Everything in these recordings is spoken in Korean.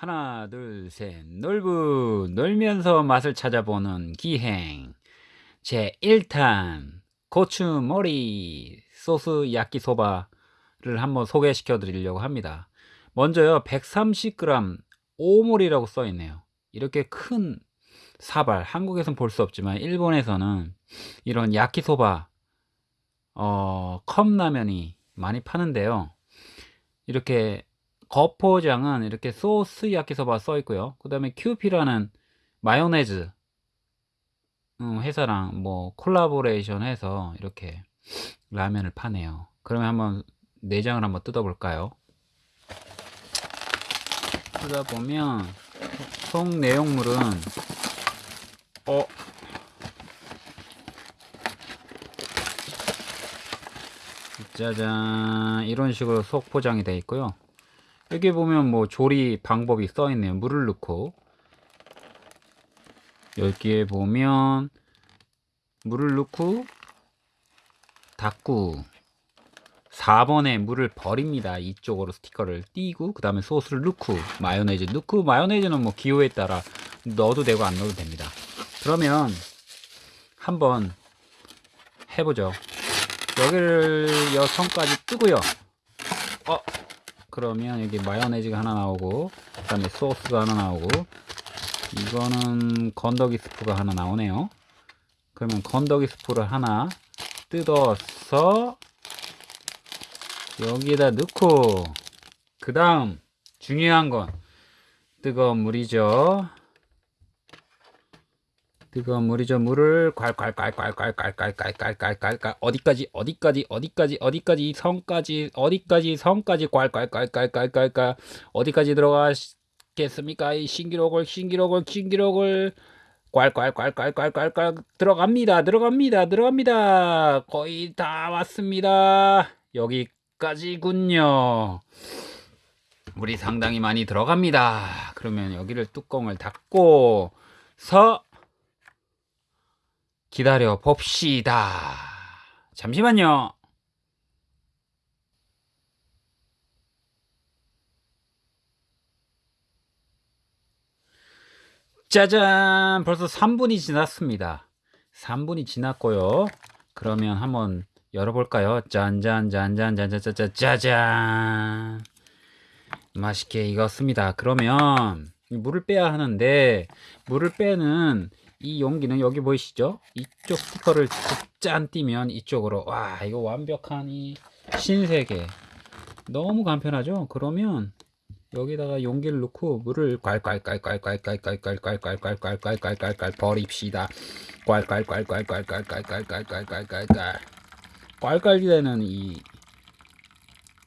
하나, 둘, 셋. 놀부, 놀면서 맛을 찾아보는 기행. 제 1탄 고추머리 소스 야끼소바를 한번 소개시켜 드리려고 합니다. 먼저요, 130g 오mol이라고 써 있네요. 이렇게 큰 사발, 한국에선 볼 수 없지만 일본에서는 이런 야끼소바 어, 컵라면이 많이 파는데요. 이렇게 거포장은 이렇게 소스 야키소바 써 있고요. 그 다음에 큐피라는 마요네즈 음, 회사랑 뭐 콜라보레이션 해서 이렇게 라면을 파네요. 그러면 한번 내장을 한번 뜯어볼까요? 뜯어보면 속 내용물은 어 짜잔 이런 식으로 속 포장이 되어 있고요. 여기 보면 뭐 조리 방법이 써 있네요. 물을 넣고 여기에 보면 물을 넣고 닫고 4번에 물을 버립니다. 이쪽으로 스티커를 띄고 그 다음에 소스를 넣고 마요네즈 넣고 마요네즈는 뭐 기호에 따라 넣어도 되고 안 넣어도 됩니다. 그러면 한번 해보죠. 여기를 여성까지 뜨고요. 어 그러면 여기 마요네즈가 하나 나오고 그 다음에 소스가 하나 나오고 이거는 건더기 스프가 하나 나오네요. 그러면 건더기 스프를 하나 뜯어서 여기에다 넣고 그 다음 중요한 건 뜨거운 물이죠 뜨거운 물이죠. 물을 콸콸콸콸콸콸콸콸콸콸콸 어디까지 어디까지 어디까지 어디까지 성까지 어디까지 성까지 콸콸콸콸콸콸 어디까지 들어가겠습니까? 이 신기록을 신기록을 신기록을 콸콸콸콸콸콸 들어갑니다. 들어갑니다. 들어갑니다. 거의 다 왔습니다. 여기까지군요. 물이 상당히 많이 들어갑니다. 그러면 여기를 뚜껑을 닫고 서 기다려 봅시다. 잠시만요. 짜잔! 벌써 3분이 지났습니다. 3분이 지났고요. 그러면 한번 열어볼까요? 짠짠짠짠짠짠짠 짜잔! 맛있게 익었습니다. 그러면 물을 빼야 하는데 물을 빼는 이 용기는 여기 보이시죠? 이쪽 스티커를 짠 띄면 이쪽으로 와 이거 완벽한 이 신세계 너무 간편하죠? 그러면 여기다가 용기를 넣고 물을 콸콸콸콸콸콸콸콸콸콸콸콸콸콸 버립시다. 콸콸콸콸콸콸콸콸콸콸 꽐깔되는 이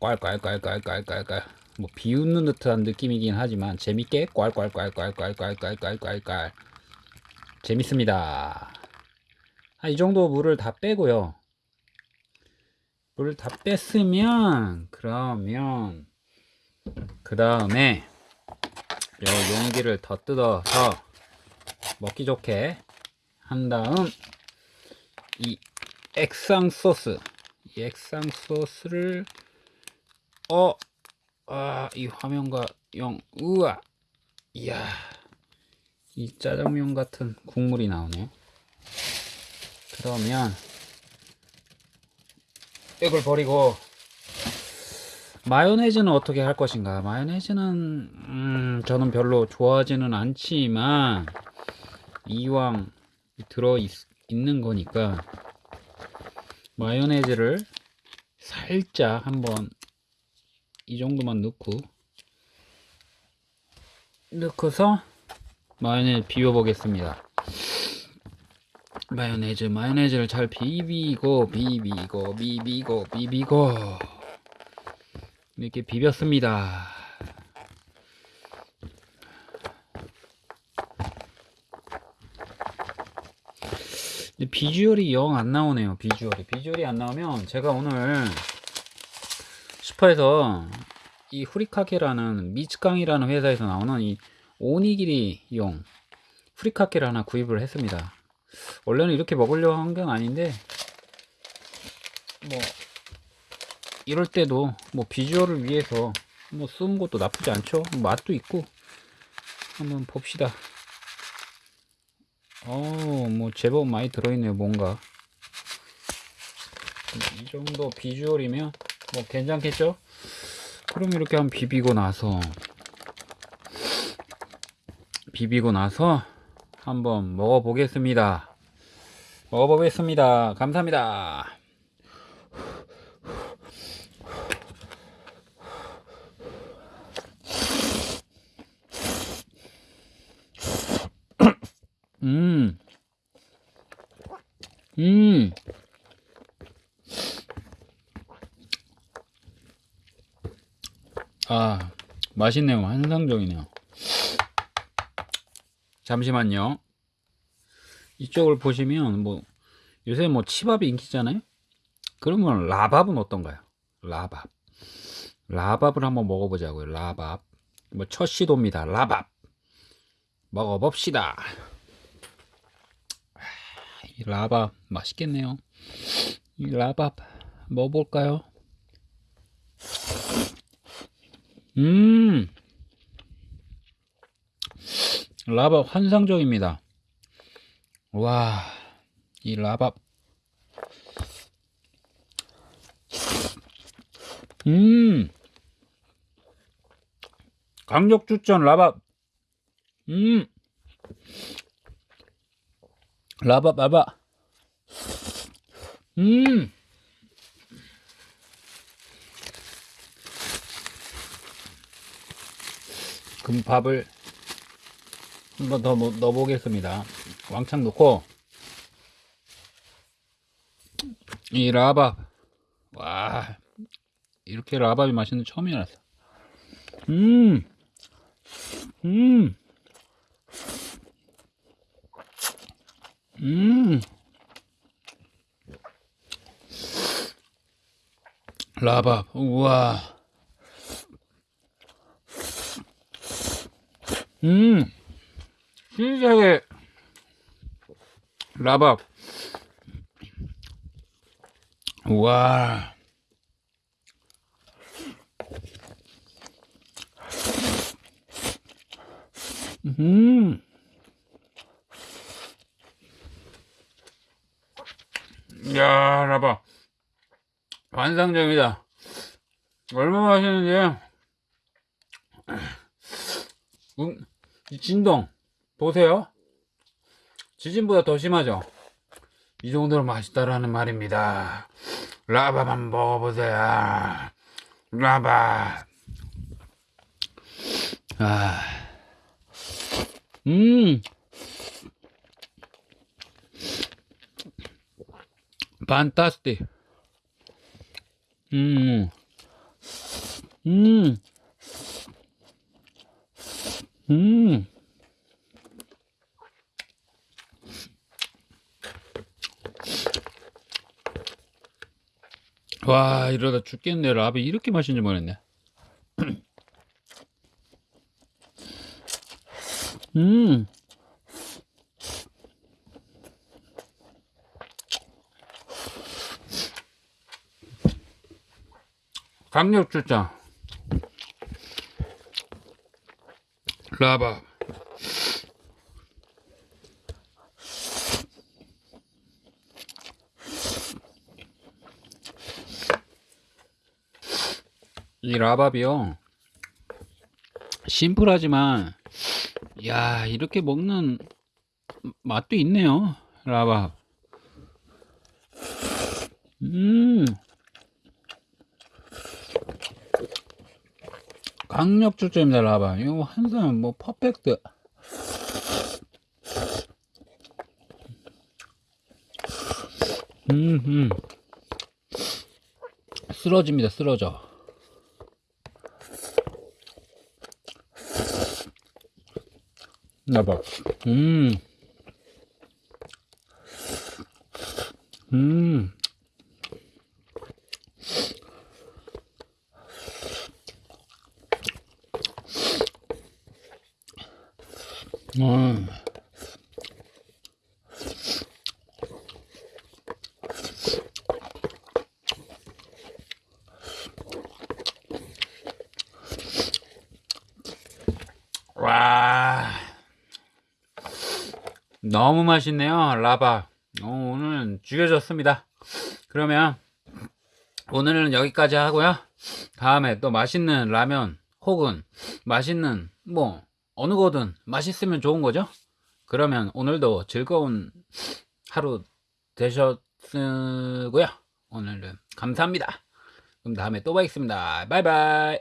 꽐깔깔깔깔깔깔 뭐 비웃는 듯한 느낌이긴 하지만 재밌게 꽐깔깔깔깔깔깔깔깔깔 재밌습니다. 아, 이 정도 물을 다 빼고요. 물을 다 뺐으면 그러면 그 다음에 요 용기를 더 뜯어서 먹기 좋게 한 다음 이 액상 소스 이 액상 소스를 어 아 이 화면과 영 우와 이야 이 짜장면 같은 국물이 나오네요. 그러면 이걸 버리고 마요네즈는 어떻게 할 것인가? 마요네즈는 음, 저는 별로 좋아하지는 않지만 이왕 들어 있, 있는 거니까 마요네즈를 살짝 한번 이 정도만 넣고 넣고서 마요네즈 비벼 보겠습니다. 마요네즈 마요네즈를 잘 비비고 비비고 비비고 비비고. 이렇게 비볐습니다. 비주얼이 영 안 나오네요 비주얼이. 비주얼이 안 나오면 제가 오늘 슈퍼에서 이 후리카케라는 미츠깡이라는 회사에서 나오는 이 오니기리 용 후리카케를 하나 구입을 했습니다 원래는 이렇게 먹으려고 한 건 아닌데 뭐 이럴 때도 뭐 비주얼을 위해서 뭐 쓰는 것도 나쁘지 않죠 맛도 있고 한번 봅시다. 어, 뭐 제법 많이 들어있네요, 뭔가. 이 정도 비주얼이면 뭐 괜찮겠죠? 그럼 이렇게 한번 비비고 나서 비비고 나서 한번 먹어보겠습니다. 먹어보겠습니다. 감사합니다. 음. 음. 아, 맛있네요. 환상적이네요. 잠시만요. 이쪽을 보시면 뭐 요새 뭐 치밥이 인기잖아요. 그러면 라밥은 어떤가요? 라밥. 라밥을 한번 먹어보자고요. 라밥. 뭐 첫 시도입니다. 라밥. 먹어봅시다. 이 라밥 맛있겠네요. 이 라밥 먹어볼까요? 음, 라밥 환상적입니다. 와, 이 라밥. 음, 강력 추천 라밥. 음, 라밥, 라밥. 음, 금밥을 한 번 더 넣어보겠습니다. 왕창 넣고 이 라밥 와 이렇게 라밥이 맛있는 처음이 알았어. 음, 음, 음. 라밥 우와. 음, 신세계 라밥. 와. 음. 야, 라밥. 환상적이다. 얼마나 맛있는지. 음, 이 진동 보세요. 지진보다 더 심하죠. 이 정도로 맛있다라는 말입니다. 한번 먹어보세요. 라밥. 아, 음, 판타스틱. 음, 음. 음. 와, 이러다 죽겠네. 라비 이렇게 맛있는지 모르겠네. 음. 강력 추천. 라바. 이 라밥이요. 심플하지만, 야, 이렇게 먹는 맛도 있네요. 라밥. 음. 강력 추천입니다, 라밥. 이거 항상 뭐 퍼펙트. 음, 음. 쓰러집니다, 쓰러져. 음. 음. 음. 너무 맛있네요 라바. 어, 오늘 죽여줬습니다. 그러면 오늘은 여기까지 하고요. 다음에 또 맛있는 라면 혹은 맛있는 뭐 어느 거든 맛있으면 좋은 거죠? 그러면 오늘도 즐거운 하루 되셨고요. 오늘은 감사합니다. 그럼 다음에 또 뵙겠습니다. 바이바이